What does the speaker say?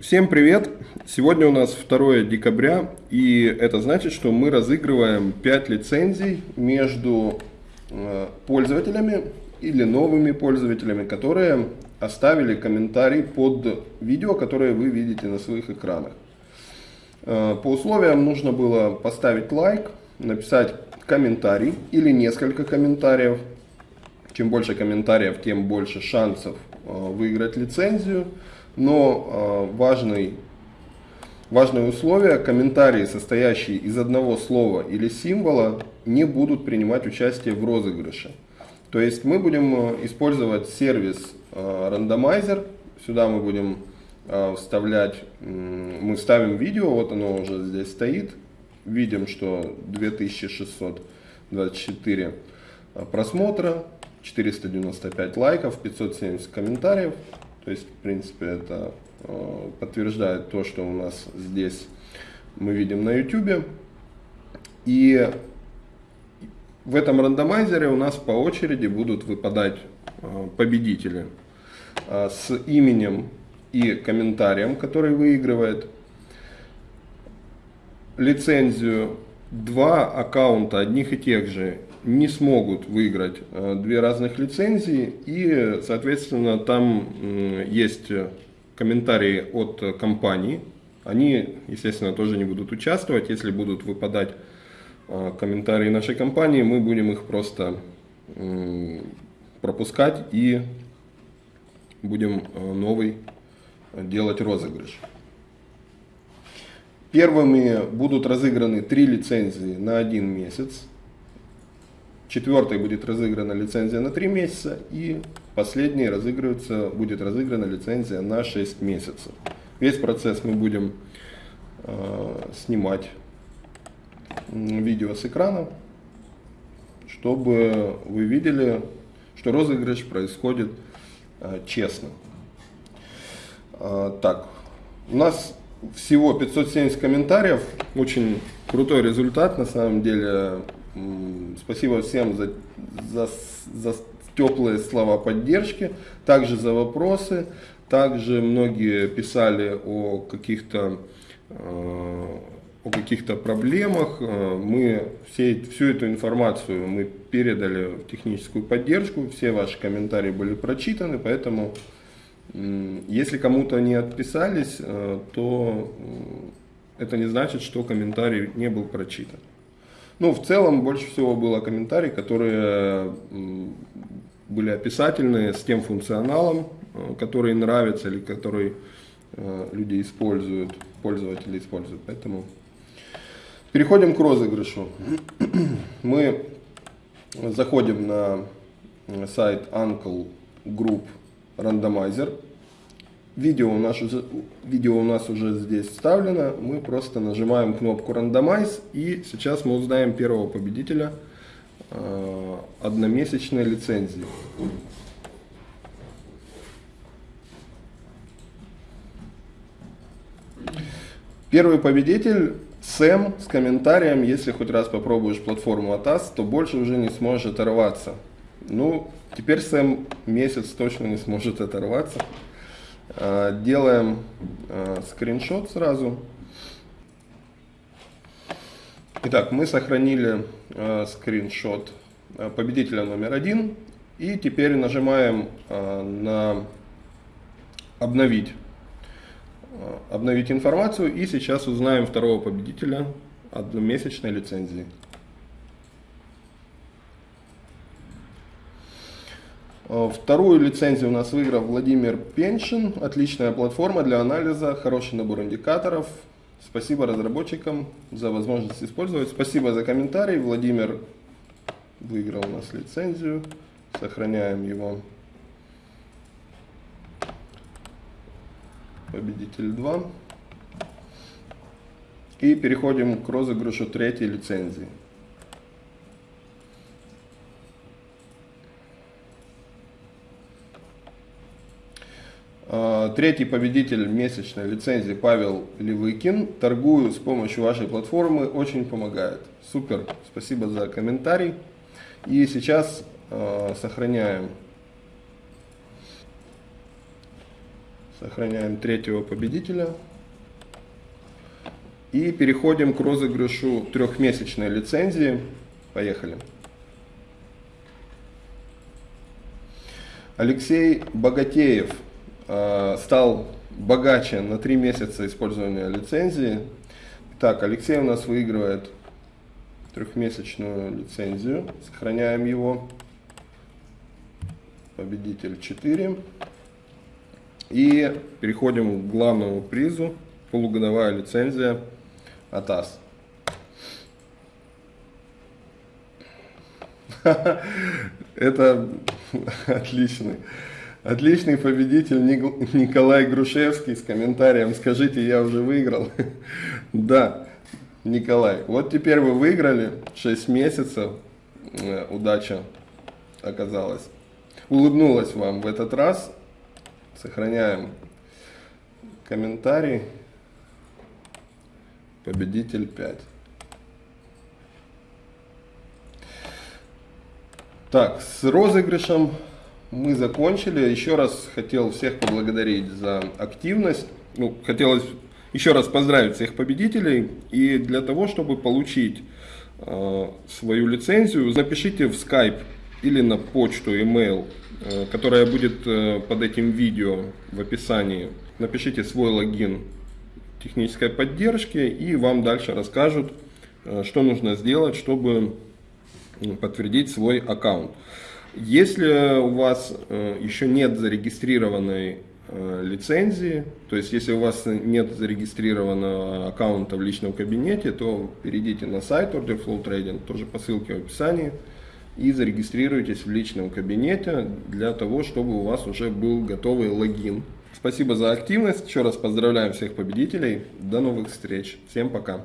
Всем привет! Сегодня у нас 2 декабря, и это значит, что мы разыгрываем 5 лицензий между э, пользователями или новыми пользователями, которые оставили комментарий под видео, которое вы видите на своих экранах. Э, по условиям нужно было поставить лайк, написать комментарий или несколько комментариев. Чем больше комментариев, тем больше шансов э, выиграть лицензию но э, важный, важное условие, комментарии, состоящие из одного слова или символа, не будут принимать участие в розыгрыше. То есть мы будем э, использовать сервис э, рандомайзер, сюда мы будем вставлять, мы ставим видео, вот оно уже здесь стоит, видим, что 2624 просмотра, 495 лайков, 570 комментариев. То есть, в принципе, это э, подтверждает то, что у нас здесь мы видим на YouTube. И в этом рандомайзере у нас по очереди будут выпадать э, победители э, с именем и комментарием, который выигрывает. Лицензию два аккаунта одних и тех же не смогут выиграть э, две разных лицензии и, соответственно, там есть комментарии от компании. Они, естественно, тоже не будут участвовать. Если будут выпадать э, комментарии нашей компании, мы будем их просто пропускать и будем э, новый делать розыгрыш. Первыми будут разыграны три лицензии на один месяц. Четвертой будет разыграна лицензия на 3 месяца. И последней разыгрывается, будет разыграна лицензия на 6 месяцев. Весь процесс мы будем э, снимать видео с экрана, чтобы вы видели, что розыгрыш происходит э, честно. Э, так, у нас всего 570 комментариев, очень крутой результат на самом деле. Спасибо всем за, за, за теплые слова поддержки, также за вопросы. Также многие писали о каких-то э, о каких-то проблемах. Э, мы все, всю эту информацию мы передали в техническую поддержку, все ваши комментарии были прочитаны, поэтому если кому-то не отписались, э, то это не значит, что комментарий не был прочитан. Ну, в целом, больше всего было комментарий, которые были описательные с тем функционалом, э, который нравится или который э, люди используют, пользователи используют. Поэтому переходим к розыгрышу. Мы заходим на сайт Uncle Group Randomizer. Видео у, нас уже, видео у нас уже здесь вставлено. Мы просто нажимаем кнопку Randomize. И сейчас мы узнаем первого победителя э, одномесячной лицензии. Первый победитель Сэм с комментарием, если хоть раз попробуешь платформу ATAS, то больше уже не сможешь оторваться. Ну, теперь Сэм месяц точно не сможет оторваться. А, делаем а, скриншот сразу. Итак, мы сохранили а, скриншот победителя номер один. И теперь нажимаем на обновить, обновить информацию. И сейчас узнаем второго победителя одномесячной лицензии. Вторую лицензию у нас выиграл Владимир Пеншин. Отличная платформа для анализа, хороший набор индикаторов. Спасибо разработчикам за возможность использовать. Спасибо за комментарий. Владимир выиграл у нас лицензию. Сохраняем его. Победитель 2. И переходим к розыгрышу третьей лицензии. Третий победитель месячной лицензии Павел Левыкин. Торгую с помощью вашей платформы, очень помогает. Супер, спасибо за комментарий. И сейчас э, сохраняем Сохраняем третьего победителя. И переходим к розыгрышу трехмесячной лицензии. Поехали. Алексей Богатеев стал богаче на три месяца использования лицензии. Так, Алексей у нас выигрывает трехмесячную лицензию. Сохраняем его. Победитель 4. И переходим к главному призу. Полугодовая лицензия АТАС. Это отличный. Отличный победитель Николай Грушевский с комментарием «Скажите, я уже выиграл». Да, Николай, вот теперь вы выиграли 6 месяцев, э, удача оказалась. Улыбнулась вам в этот раз. Сохраняем комментарий. Победитель 5. Так, с розыгрышем мы закончили. Еще раз хотел всех поблагодарить за активность. Ну, хотелось еще раз поздравить всех победителей. И для того, чтобы получить э, свою лицензию, напишите в Skype или на почту, email, э, которая будет э, под этим видео в описании. Напишите свой логин технической поддержки и вам дальше расскажут, э, что нужно сделать, чтобы подтвердить свой аккаунт. Если у вас э, еще нет зарегистрированной э, лицензии, то есть если у вас нет зарегистрированного аккаунта в личном кабинете, то перейдите на сайт Order Flow Trading, тоже по ссылке в описании, и зарегистрируйтесь в личном кабинете для того, чтобы у вас уже был готовый логин. Спасибо за активность, еще раз поздравляем всех победителей, до новых встреч, всем пока!